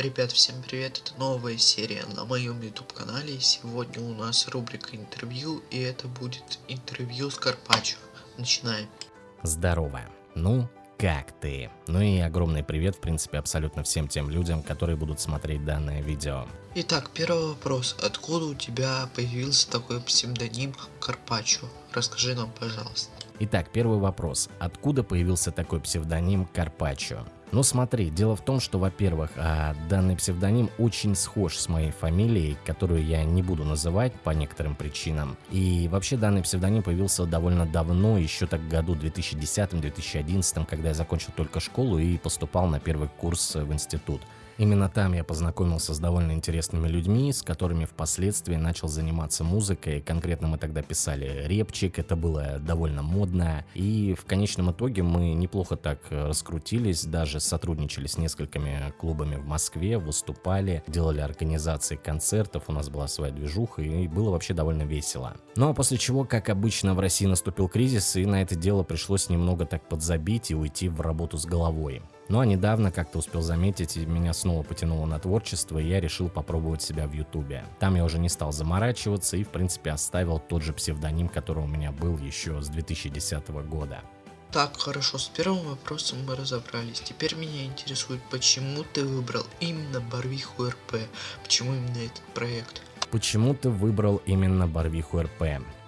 Ребят, всем привет, это новая серия на моем YouTube канале. Сегодня у нас рубрика интервью, и это будет интервью с Карпаччо. Начинаем. Здорово. Ну, как ты? Ну и огромный привет, в принципе, абсолютно всем тем людям, которые будут смотреть данное видео. Итак, первый вопрос. Откуда у тебя появился такой псевдоним Карпаччо? Расскажи нам, пожалуйста. Итак, первый вопрос. Откуда появился такой псевдоним Карпаччо? Ну смотри, дело в том, что, во-первых, а, данный псевдоним очень схож с моей фамилией, которую я не буду называть по некоторым причинам. И вообще данный псевдоним появился довольно давно, еще так в году 2010-2011, когда я закончил только школу и поступал на первый курс в институт. Именно там я познакомился с довольно интересными людьми, с которыми впоследствии начал заниматься музыкой. Конкретно мы тогда писали репчик, это было довольно модно. И в конечном итоге мы неплохо так раскрутились, даже сотрудничали с несколькими клубами в Москве, выступали, делали организации концертов, у нас была своя движуха и было вообще довольно весело. Ну а после чего, как обычно, в России наступил кризис и на это дело пришлось немного так подзабить и уйти в работу с головой. Ну а недавно, как ты успел заметить, меня снова потянуло на творчество, и я решил попробовать себя в Ютубе. Там я уже не стал заморачиваться и, в принципе, оставил тот же псевдоним, который у меня был еще с 2010 года. Так, хорошо, с первым вопросом мы разобрались. Теперь меня интересует, почему ты выбрал именно Барвиху РП? Почему именно этот проект? Почему ты выбрал именно Барвиху РП?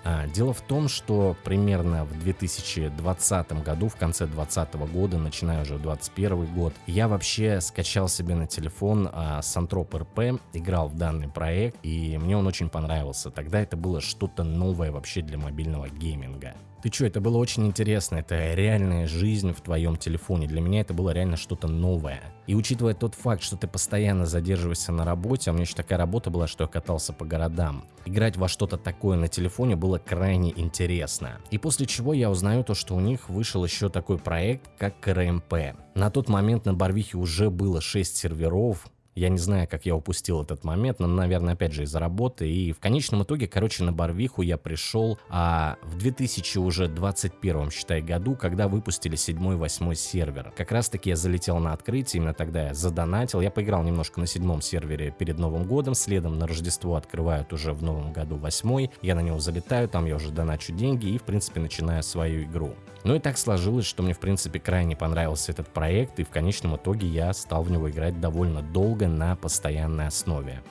А, дело в том, что примерно в 2020 году, в конце 2020 года, начиная уже 2021 год, я вообще скачал себе на телефон а, Сантрop РП, играл в данный проект, и мне он очень понравился. Тогда это было что-то новое вообще для мобильного гейминга. Ты что, это было очень интересно, это реальная жизнь в твоем телефоне. Для меня это было реально что-то новое. И учитывая тот факт, что ты постоянно задерживаешься на работе, а у меня еще такая работа была, что я катался по городам, играть во что-то такое на телефоне было крайне интересно. И после чего я узнаю то, что у них вышел еще такой проект, как КРМП. На тот момент на Барвихе уже было 6 серверов, я не знаю, как я упустил этот момент, но, наверное, опять же из-за работы. И в конечном итоге, короче, на Барвиху я пришел а, в 2021, считай, году, когда выпустили 7-8 сервер. Как раз таки я залетел на открытие, именно тогда я задонатил. Я поиграл немножко на седьмом сервере перед Новым годом, следом на Рождество открывают уже в Новом году восьмой. Я на него залетаю, там я уже доначу деньги и, в принципе, начинаю свою игру. Ну и так сложилось, что мне, в принципе, крайне понравился этот проект, и в конечном итоге я стал в него играть довольно долго много на постоянной основе.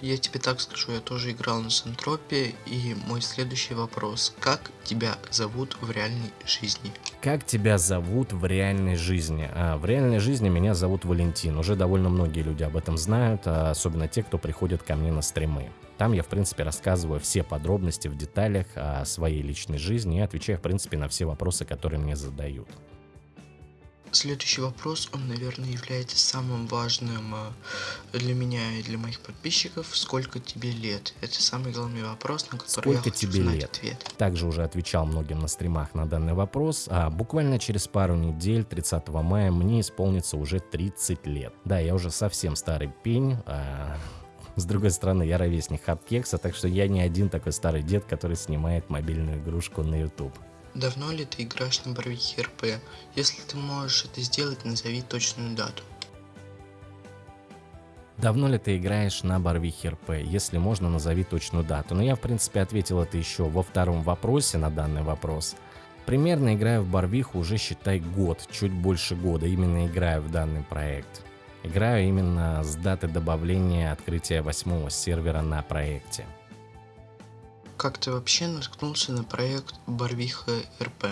Я тебе так скажу, я тоже играл на Сантропе, и мой следующий вопрос. Как тебя зовут в реальной жизни? Как тебя зовут в реальной жизни? А, в реальной жизни меня зовут Валентин. Уже довольно многие люди об этом знают, а особенно те, кто приходит ко мне на стримы. Там я, в принципе, рассказываю все подробности в деталях о своей личной жизни и отвечаю, в принципе, на все вопросы, которые мне задают. Следующий вопрос, он, наверное, является самым важным э, для меня и для моих подписчиков. Сколько тебе лет? Это самый главный вопрос, на который Сколько я хочу тебе знать лет? ответ. Также уже отвечал многим на стримах на данный вопрос. А буквально через пару недель, 30 мая, мне исполнится уже 30 лет. Да, я уже совсем старый пень. А... С другой стороны, я ровесник Хардкекса, так что я не один такой старый дед, который снимает мобильную игрушку на YouTube. Давно ли ты играешь на Барвихе РП? Если ты можешь это сделать, назови точную дату. Давно ли ты играешь на Барвихе РП? Если можно, назови точную дату. Но я, в принципе, ответил это еще во втором вопросе на данный вопрос. Примерно играю в Барвиху уже, считай, год, чуть больше года. Именно играю в данный проект. Играю именно с даты добавления открытия восьмого сервера на проекте. Как ты вообще наткнулся на проект Барвиха РП?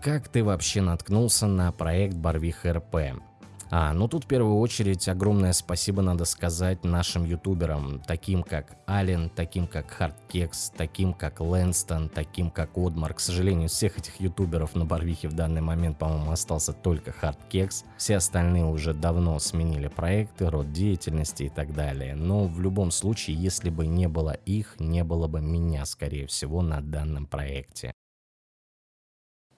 Как ты вообще наткнулся на проект Барвиха РП? А, ну тут в первую очередь огромное спасибо надо сказать нашим ютуберам, таким как Ален, таким как Хардкекс, таким как Лэнстон, таким как Одмар. К сожалению, всех этих ютуберов на Барвихе в данный момент, по-моему, остался только Хардкекс. Все остальные уже давно сменили проекты, род деятельности и так далее. Но в любом случае, если бы не было их, не было бы меня, скорее всего, на данном проекте.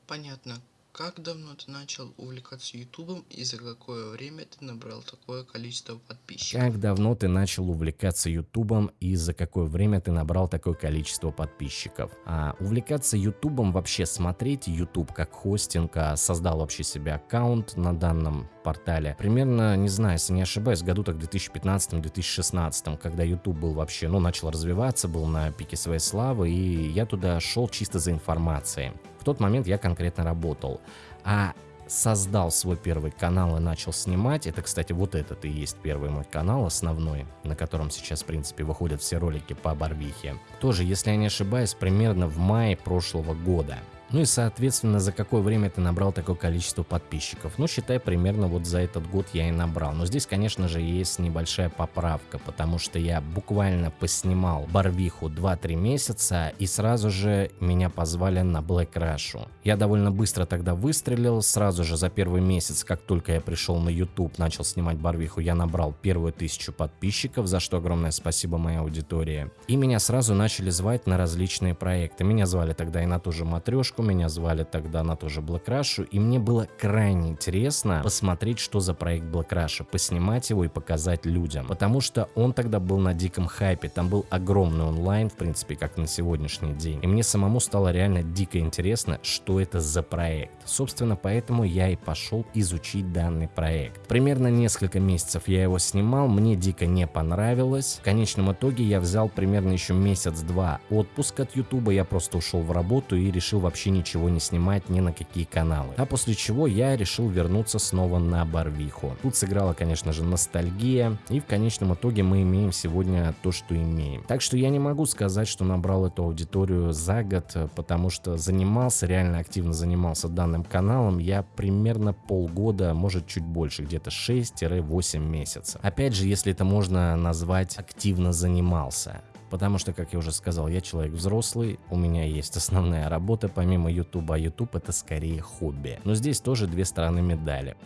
Понятно. Как давно ты начал увлекаться ютубом и за какое время ты набрал такое количество подписчиков? Как давно ты начал увлекаться ютубом и за какое время ты набрал такое количество подписчиков? А увлекаться ютубом вообще смотреть YouTube как хостинг, а создал вообще себе аккаунт на данном портале. Примерно, не знаю, если не ошибаюсь, году так 2015-2016, когда YouTube был вообще, ну, начал развиваться, был на пике своей славы, и я туда шел чисто за информацией. В тот момент я конкретно работал. А создал свой первый канал и начал снимать. Это, кстати, вот этот и есть первый мой канал основной, на котором сейчас, в принципе, выходят все ролики по Барвихе. Тоже, если я не ошибаюсь, примерно в мае прошлого года. Ну и соответственно, за какое время ты набрал такое количество подписчиков? Ну, считай, примерно вот за этот год я и набрал. Но здесь, конечно же, есть небольшая поправка, потому что я буквально поснимал Барвиху 2-3 месяца и сразу же меня позвали на Black Rush. Я довольно быстро тогда выстрелил, сразу же за первый месяц, как только я пришел на YouTube, начал снимать Барвиху, я набрал первую тысячу подписчиков, за что огромное спасибо моей аудитории. И меня сразу начали звать на различные проекты. Меня звали тогда и на ту же матрешку, Ромашку, меня звали тогда на тоже Black и мне было крайне интересно посмотреть, что за проект Black поснимать его и показать людям, потому что он тогда был на диком хайпе, там был огромный онлайн, в принципе, как на сегодняшний день, и мне самому стало реально дико интересно, что это за проект. Собственно, поэтому я и пошел изучить данный проект. Примерно несколько месяцев я его снимал, мне дико не понравилось. В конечном итоге я взял примерно еще месяц-два отпуск от ютуба, я просто ушел в работу и решил вообще ничего не снимать ни на какие каналы. А после чего я решил вернуться снова на Барвиху. Тут сыграла, конечно же, ностальгия, и в конечном итоге мы имеем сегодня то, что имеем. Так что я не могу сказать, что набрал эту аудиторию за год, потому что занимался, реально активно занимался данным каналом я примерно полгода, может чуть больше, где-то 6-8 месяцев. Опять же, если это можно назвать активно занимался. Потому что, как я уже сказал, я человек взрослый, у меня есть основная работа помимо YouTube, а YouTube это скорее хобби. Но здесь тоже две стороны медали.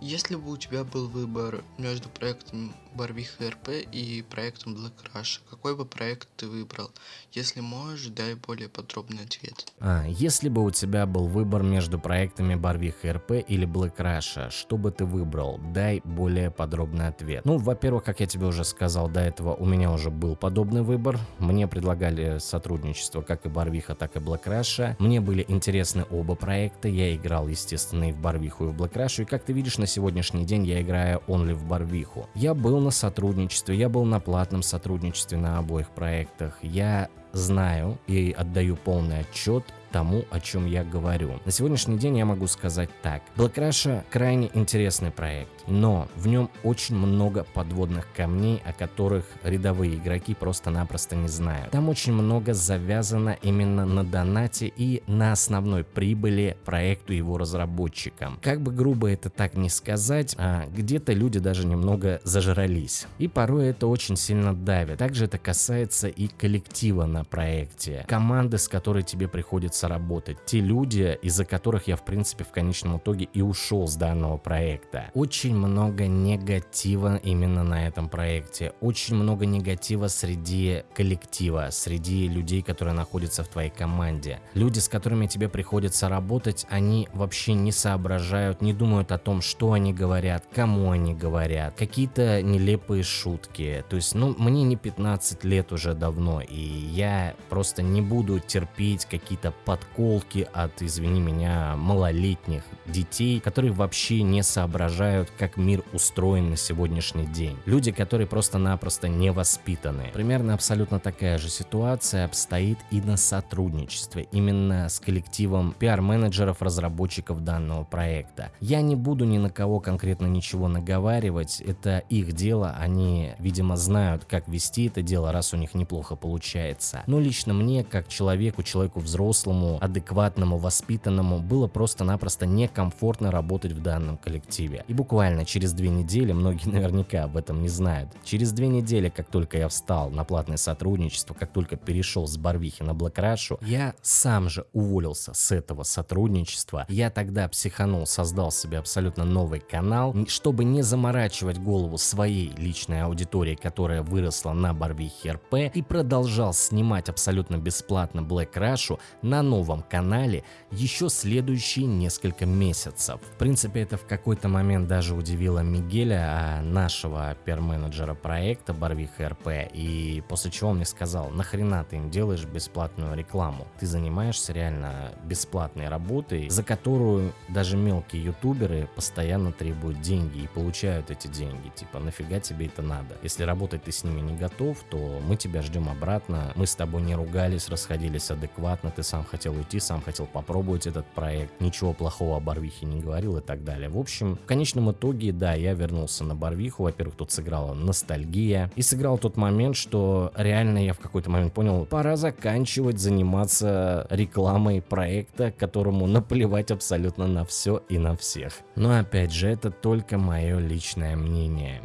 Если бы у тебя был выбор между проектом Барвиха РП и проектом Black Rush, какой бы проект ты выбрал? Если можешь, дай более подробный ответ. А, если бы у тебя был выбор между проектами Барвиха РП или Black Rush, что бы ты выбрал? Дай более подробный ответ. Ну, во-первых, как я тебе уже сказал до этого, у меня уже был подобный выбор. Мне предлагали сотрудничество как и Барвиха, так и Black Rush. Мне были интересны оба проекта. Я играл, естественно, и в Барвиху, и в Black Rush. И как ты видишь, на сегодняшний день я играю only в Барвиху. Я был на сотрудничестве, я был на платном сотрудничестве на обоих проектах. Я знаю и отдаю полный отчет тому, о чем я говорю. На сегодняшний день я могу сказать так. Russia крайне интересный проект, но в нем очень много подводных камней, о которых рядовые игроки просто-напросто не знают. Там очень много завязано именно на донате и на основной прибыли проекту его разработчикам. Как бы грубо это так не сказать, а где-то люди даже немного зажрались. И порой это очень сильно давит. Также это касается и коллектива на проекте. Команды, с которой тебе приходится работать, те люди, из-за которых я в принципе в конечном итоге и ушел с данного проекта. Очень много негатива именно на этом проекте, очень много негатива среди коллектива, среди людей, которые находятся в твоей команде. Люди, с которыми тебе приходится работать, они вообще не соображают, не думают о том, что они говорят, кому они говорят, какие-то нелепые шутки. То есть, ну, мне не 15 лет уже давно, и я просто не буду терпеть какие-то подколки от, извини меня, малолетних детей, которые вообще не соображают, как мир устроен на сегодняшний день. Люди, которые просто-напросто не воспитаны. Примерно абсолютно такая же ситуация обстоит и на сотрудничестве, именно с коллективом пиар-менеджеров, разработчиков данного проекта. Я не буду ни на кого конкретно ничего наговаривать, это их дело, они, видимо, знают, как вести это дело, раз у них неплохо получается. Но лично мне, как человеку, человеку взрослому, адекватному, воспитанному было просто-напросто некомфортно работать в данном коллективе. И буквально через две недели, многие наверняка об этом не знают, через две недели, как только я встал на платное сотрудничество, как только перешел с Барвихи на Блэкрашу, я сам же уволился с этого сотрудничества. Я тогда психанул, создал себе абсолютно новый канал, чтобы не заморачивать голову своей личной аудитории, которая выросла на Барвихе РП и продолжал снимать абсолютно бесплатно Black Rush на новом канале еще следующие несколько месяцев. В принципе, это в какой-то момент даже удивило Мигеля, а, нашего пиар-менеджера проекта Барвиха РП, и после чего он мне сказал, нахрена ты им делаешь бесплатную рекламу? Ты занимаешься реально бесплатной работой, за которую даже мелкие ютуберы постоянно требуют деньги и получают эти деньги. Типа, нафига тебе это надо? Если работать ты с ними не готов, то мы тебя ждем обратно. Мы с тобой не ругались, расходились адекватно, ты сам хотел уйти, сам хотел попробовать этот проект, ничего плохого о Барвихе не говорил и так далее. В общем, в конечном итоге, да, я вернулся на Барвиху. Во-первых, тут сыграла ностальгия. И сыграл тот момент, что реально я в какой-то момент понял, пора заканчивать заниматься рекламой проекта, которому наплевать абсолютно на все и на всех. Но опять же, это только мое личное мнение.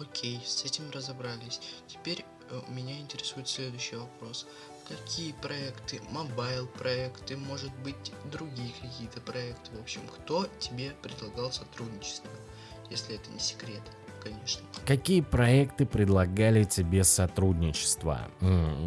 Окей, с этим разобрались. Теперь э, меня интересует следующий вопрос. Какие проекты, mobile проекты, может быть другие какие-то проекты, в общем, кто тебе предлагал сотрудничество, если это не секрет, конечно. Какие проекты предлагали тебе сотрудничество?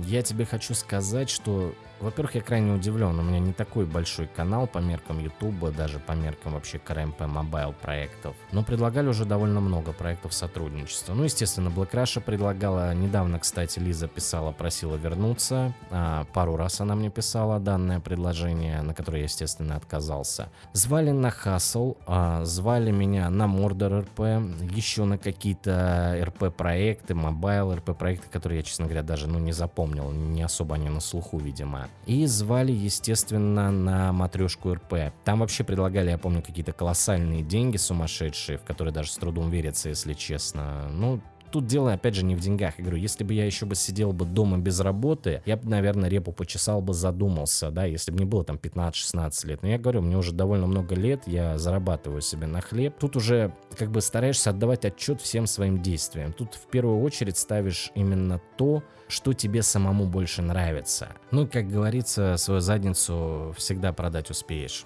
Я тебе хочу сказать, что во-первых, я крайне удивлен, у меня не такой большой канал по меркам Ютуба, даже по меркам вообще КРМП mobile проектов. Но предлагали уже довольно много проектов сотрудничества. Ну, естественно, Black Russia предлагала, недавно, кстати, Лиза писала, просила вернуться. А, пару раз она мне писала данное предложение, на которое я, естественно, отказался. Звали на Hustle, а, звали меня на Mordor РП, еще на какие-то РП проекты, mobile РП проекты, которые я, честно говоря, даже ну, не запомнил, не особо они на слуху, видимо. И звали, естественно, на матрешку РП. Там вообще предлагали, я помню, какие-то колоссальные деньги сумасшедшие, в которые даже с трудом верится, если честно. Ну, Тут дело, опять же, не в деньгах. Я говорю, если бы я еще бы сидел бы дома без работы, я бы, наверное, репу почесал бы, задумался, да, если бы мне было там 15-16 лет. Но я говорю, мне уже довольно много лет, я зарабатываю себе на хлеб. Тут уже как бы стараешься отдавать отчет всем своим действиям. Тут в первую очередь ставишь именно то, что тебе самому больше нравится. Ну, как говорится, свою задницу всегда продать успеешь.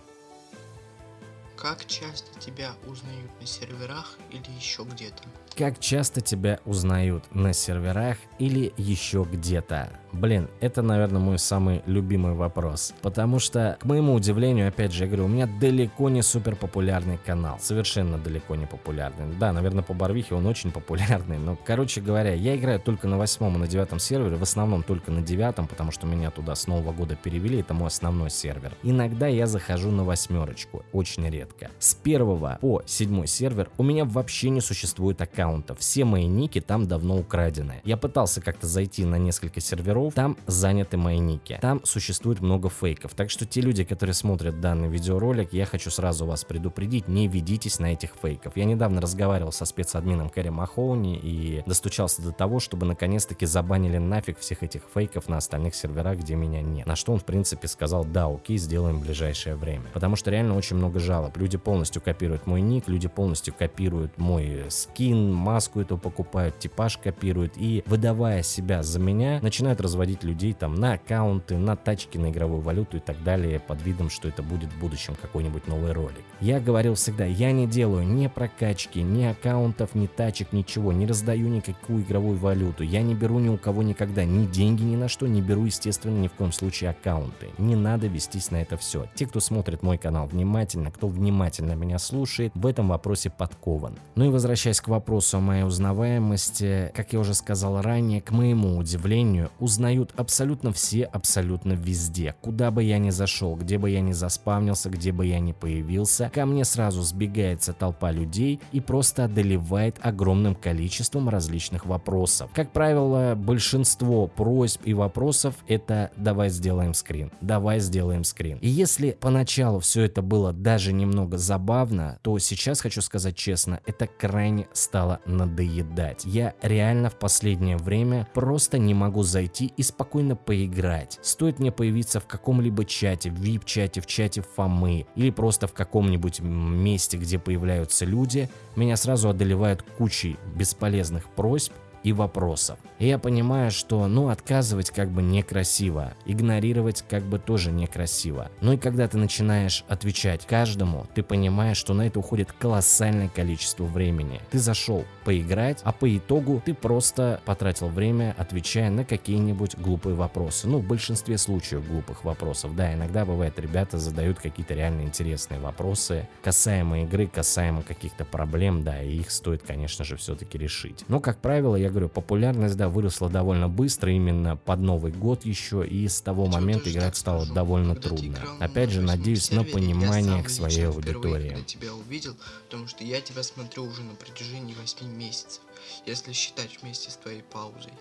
Как часто тебя узнают на серверах или еще где-то? Как часто тебя узнают на серверах или еще где-то? Блин, это, наверное, мой самый любимый вопрос. Потому что, к моему удивлению, опять же, я говорю, у меня далеко не супер популярный канал. Совершенно далеко не популярный. Да, наверное, по Барвихе он очень популярный. Но, короче говоря, я играю только на восьмом и на девятом сервере. В основном только на девятом, потому что меня туда с Нового года перевели. Это мой основной сервер. Иногда я захожу на восьмерочку. Очень редко. С первого по седьмой сервер у меня вообще не существует аккаунтов. Все мои ники там давно украдены. Я пытался как-то зайти на несколько серверов, там заняты мои ники. Там существует много фейков. Так что те люди, которые смотрят данный видеоролик, я хочу сразу вас предупредить, не ведитесь на этих фейков. Я недавно разговаривал со спецадмином Кэрри Махоуни и достучался до того, чтобы наконец-таки забанили нафиг всех этих фейков на остальных серверах, где меня нет. На что он, в принципе, сказал, да, окей, сделаем в ближайшее время. Потому что реально очень много жалоб. Люди полностью копируют мой ник, люди полностью копируют мой скин, маску эту покупают, типаж копируют и, выдавая себя за меня, начинают разводить людей там на аккаунты, на тачки, на игровую валюту и так далее под видом, что это будет в будущем какой-нибудь новый ролик. Я говорил всегда, я не делаю ни прокачки, ни аккаунтов, ни тачек, ничего, не раздаю никакую игровую валюту, я не беру ни у кого никогда ни деньги ни на что, не беру, естественно, ни в коем случае аккаунты. Не надо вестись на это все. Те, кто смотрит мой канал внимательно, кто внимательно меня слушает, в этом вопросе подкован. Ну и возвращаясь к вопросу о моей узнаваемости, как я уже сказал ранее, к моему удивлению, узнают абсолютно все, абсолютно везде. Куда бы я ни зашел, где бы я ни заспавнился, где бы я ни появился, ко мне сразу сбегается толпа людей и просто одолевает огромным количеством различных вопросов. Как правило, большинство просьб и вопросов это «давай сделаем скрин», «давай сделаем скрин». И если поначалу все это было даже немного забавно, то сейчас, хочу сказать честно, это крайне стало надоедать. Я реально в последнее время просто не могу зайти и спокойно поиграть. Стоит мне появиться в каком-либо чате, в VIP-чате, в чате Фомы или просто в каком-нибудь месте, где появляются люди, меня сразу одолевают кучей бесполезных просьб и вопросов. И я понимаю, что, ну, отказывать как бы некрасиво, игнорировать как бы тоже некрасиво. Ну и когда ты начинаешь отвечать каждому, ты понимаешь, что на это уходит колоссальное количество времени. Ты зашел поиграть, а по итогу ты просто потратил время, отвечая на какие-нибудь глупые вопросы. Ну, в большинстве случаев глупых вопросов. Да, иногда бывает, ребята задают какие-то реально интересные вопросы, касаемо игры, касаемо каких-то проблем, да, и их стоит, конечно же, все-таки решить. Но, как правило, я говорю, популярность, да, выросла довольно быстро, именно под Новый год еще, и с того момента играть стало довольно трудно. Опять же, надеюсь на понимание к своей аудитории. Я тебя увидел, потому что я тебя смотрю уже на протяжении 8 месяцев, если считать вместе с твоей паузой.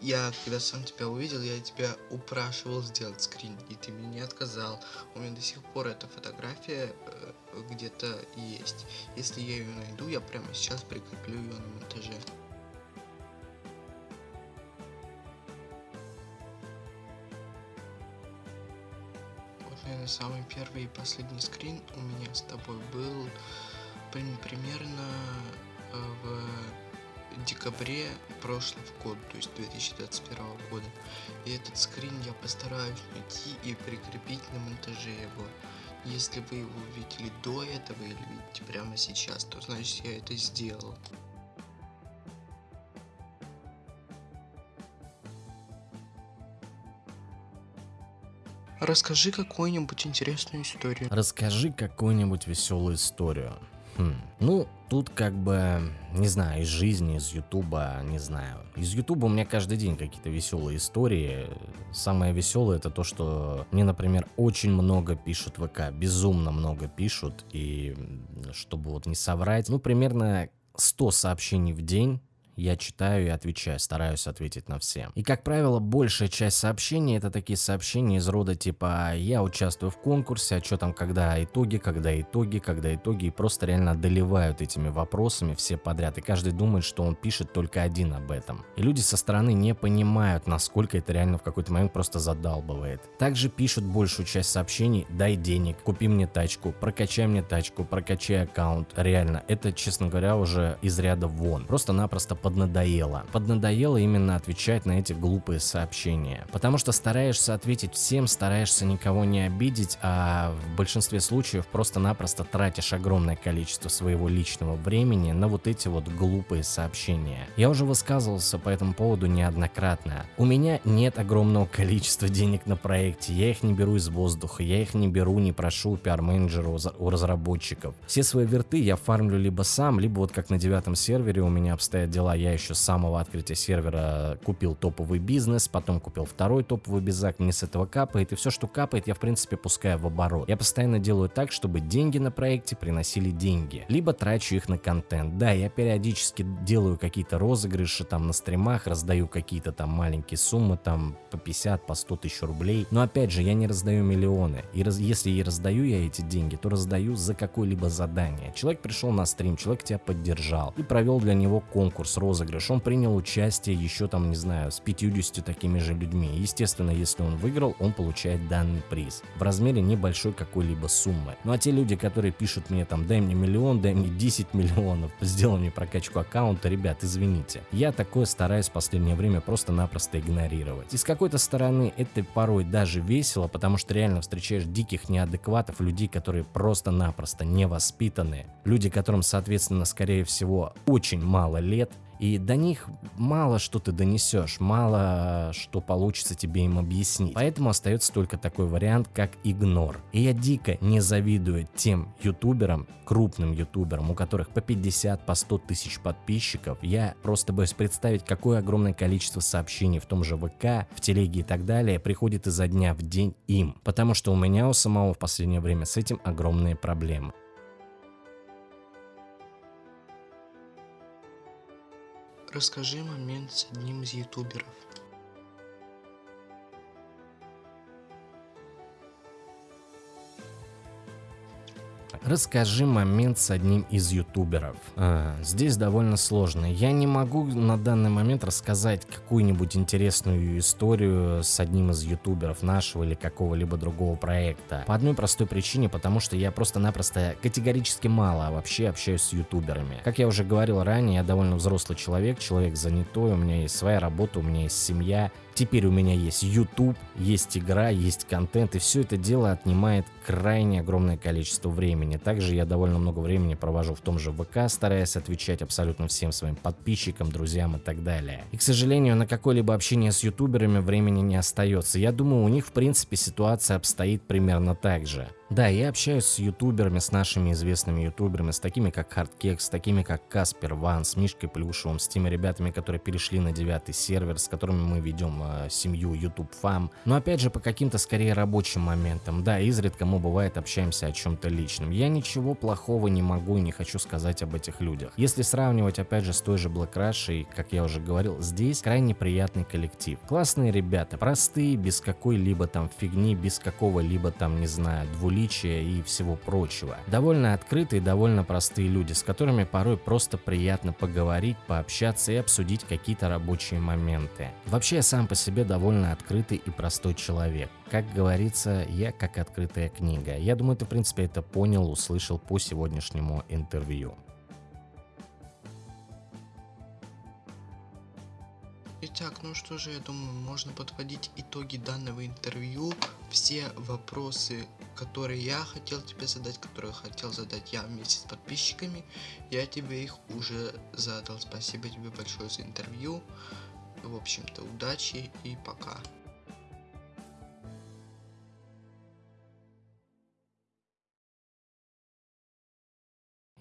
Я, когда сам тебя увидел, я тебя упрашивал сделать скрин, и ты мне не отказал. У меня до сих пор эта фотография э, где-то есть. Если я ее найду, я прямо сейчас прикреплю ее на монтаже. Самый первый и последний скрин у меня с тобой был примерно э, в декабре прошлого года, то есть 2021 года. И этот скрин я постараюсь найти и прикрепить на монтаже его. Если вы его видели до этого или видите прямо сейчас, то значит я это сделал. Расскажи какую-нибудь интересную историю. Расскажи какую-нибудь веселую историю. Хм. Ну, тут как бы, не знаю, из жизни, из Ютуба, не знаю. Из Ютуба у меня каждый день какие-то веселые истории. Самое веселое это то, что мне, например, очень много пишут ВК, безумно много пишут. И чтобы вот не соврать, ну, примерно 100 сообщений в день я читаю и отвечаю, стараюсь ответить на все. И, как правило, большая часть сообщений это такие сообщения из рода типа «Я участвую в конкурсе, а что там, когда итоги, когда итоги, когда итоги» и просто реально одолевают этими вопросами все подряд. И каждый думает, что он пишет только один об этом. И люди со стороны не понимают, насколько это реально в какой-то момент просто задалбывает. Также пишут большую часть сообщений «Дай денег, купи мне тачку, прокачай мне тачку, прокачай аккаунт». Реально, это, честно говоря, уже из ряда вон. Просто-напросто поднадоело. Поднадоело именно отвечать на эти глупые сообщения. Потому что стараешься ответить всем, стараешься никого не обидеть, а в большинстве случаев просто-напросто тратишь огромное количество своего личного времени на вот эти вот глупые сообщения. Я уже высказывался по этому поводу неоднократно. У меня нет огромного количества денег на проекте, я их не беру из воздуха, я их не беру, не прошу у пиар-менеджера, у разработчиков. Все свои верты я фармлю либо сам, либо вот как на девятом сервере у меня обстоят дела, я еще с самого открытия сервера купил топовый бизнес, потом купил второй топовый безак, мне с этого капает, и все, что капает, я в принципе пускаю в оборот. Я постоянно делаю так, чтобы деньги на проекте приносили деньги, либо трачу их на контент. Да, я периодически делаю какие-то розыгрыши там на стримах, раздаю какие-то там маленькие суммы, там по 50, по 100 тысяч рублей, но опять же, я не раздаю миллионы, и раз, если и раздаю я эти деньги, то раздаю за какое-либо задание. Человек пришел на стрим, человек тебя поддержал и провел для него конкурс, розыгрыш, он принял участие еще там, не знаю, с 50 такими же людьми. Естественно, если он выиграл, он получает данный приз в размере небольшой какой-либо суммы. Ну а те люди, которые пишут мне там, дай мне миллион, дай мне 10 миллионов, сделай мне прокачку аккаунта, ребят, извините. Я такое стараюсь в последнее время просто-напросто игнорировать. И с какой-то стороны это порой даже весело, потому что реально встречаешь диких неадекватов, людей, которые просто-напросто невоспитаны, люди, которым, соответственно, скорее всего, очень мало лет, и до них мало что ты донесешь, мало что получится тебе им объяснить. Поэтому остается только такой вариант, как игнор. И я дико не завидую тем ютуберам, крупным ютуберам, у которых по 50, по 100 тысяч подписчиков. Я просто боюсь представить, какое огромное количество сообщений в том же ВК, в телеге и так далее приходит изо дня в день им. Потому что у меня у самого в последнее время с этим огромные проблемы. Расскажи момент с одним из ютуберов. Расскажи момент с одним из ютуберов. А, здесь довольно сложно. Я не могу на данный момент рассказать какую-нибудь интересную историю с одним из ютуберов нашего или какого-либо другого проекта. По одной простой причине, потому что я просто-напросто категорически мало вообще общаюсь с ютуберами. Как я уже говорил ранее, я довольно взрослый человек, человек занятой, у меня есть своя работа, у меня есть семья, Теперь у меня есть YouTube, есть игра, есть контент, и все это дело отнимает крайне огромное количество времени. Также я довольно много времени провожу в том же ВК, стараясь отвечать абсолютно всем своим подписчикам, друзьям и так далее. И, к сожалению, на какое-либо общение с ютуберами времени не остается. Я думаю, у них, в принципе, ситуация обстоит примерно так же. Да, я общаюсь с ютуберами, с нашими известными ютуберами, с такими как Hardkex, с такими как Каспер Ван, с Мишкой Плюшевым, с теми ребятами, которые перешли на девятый сервер, с которыми мы ведем э, семью YouTube Fam. Но опять же по каким-то скорее рабочим моментам. Да, изредка мы бывает общаемся о чем-то личном. Я ничего плохого не могу и не хочу сказать об этих людях. Если сравнивать опять же с той же Black Rush, как я уже говорил, здесь крайне приятный коллектив. Классные ребята, простые, без какой-либо там фигни, без какого-либо там, не знаю, двуличия и всего прочего. Довольно открытые, довольно простые люди, с которыми порой просто приятно поговорить, пообщаться и обсудить какие-то рабочие моменты. Вообще я сам по себе довольно открытый и простой человек. Как говорится, я как открытая книга. Я думаю, ты в принципе это понял, услышал по сегодняшнему интервью. Итак, ну что же, я думаю, можно подводить итоги данного интервью. Все вопросы, которые я хотел тебе задать, которые хотел задать я вместе с подписчиками, я тебе их уже задал. Спасибо тебе большое за интервью. В общем-то, удачи и пока.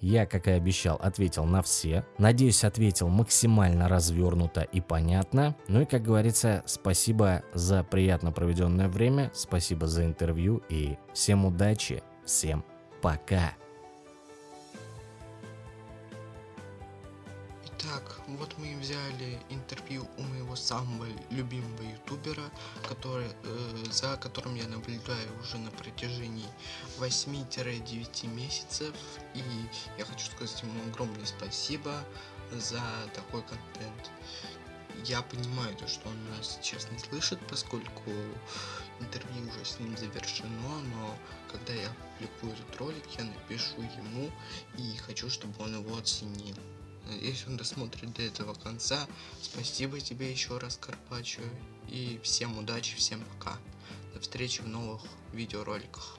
Я, как и обещал, ответил на все. Надеюсь, ответил максимально развернуто и понятно. Ну и, как говорится, спасибо за приятно проведенное время, спасибо за интервью и всем удачи, всем пока. Итак, вот мы взяли интервью у моего самого любимого ютубера, который, э, за которым я наблюдаю уже на протяжении 8-9 месяцев. И я хочу сказать ему огромное спасибо за такой контент. Я понимаю то, что он нас сейчас не слышит, поскольку интервью уже с ним завершено, но когда я публикую этот ролик, я напишу ему и хочу, чтобы он его оценил. Если он досмотрит до этого конца, спасибо тебе еще раз, Карпачо. И всем удачи, всем пока. До встречи в новых видеороликах.